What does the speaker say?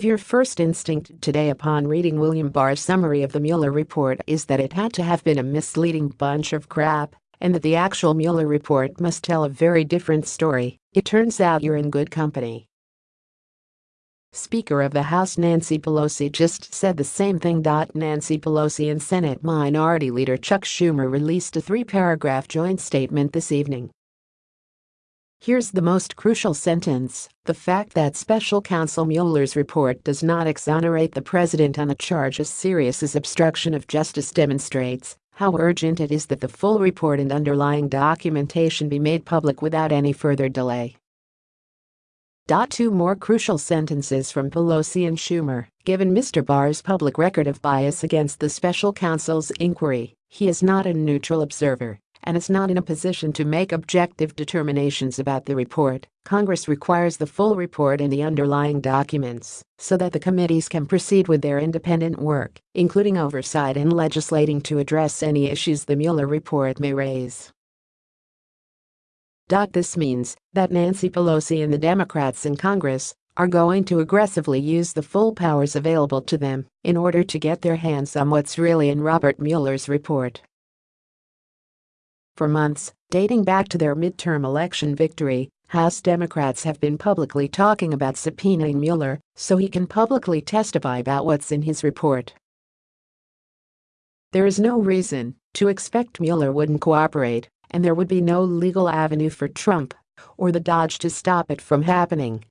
If your first instinct today upon reading William Barr's summary of the Mueller report is that it had to have been a misleading bunch of crap and that the actual Mueller report must tell a very different story, it turns out you're in good company. Speaker of the House Nancy Pelosi just said the same thing. Nancy Pelosi and Senate Minority Leader Chuck Schumer released a three-paragraph joint statement this evening. Here's the most crucial sentence. The fact that special counsel Mueller's report does not exonerate the president on a charge as serious as obstruction of justice demonstrates how urgent it is that the full report and underlying documentation be made public without any further delay. Two more crucial sentences from Pelosi and Schumer. Given Mr. Barr's public record of bias against the special counsel's inquiry, he is not a neutral observer and is not in a position to make objective determinations about the report. Congress requires the full report and the underlying documents so that the committees can proceed with their independent work, including oversight and legislating to address any issues the Mueller report may raise. This means that Nancy Pelosi and the Democrats in Congress are going to aggressively use the full powers available to them in order to get their hands on what's really in Robert Mueller's report. For months, dating back to their midterm election victory, House Democrats have been publicly talking about subpoenaing Mueller so he can publicly testify about what's in his report. There is no reason to expect Mueller wouldn't cooperate and there would be no legal avenue for Trump or the DOJ to stop it from happening.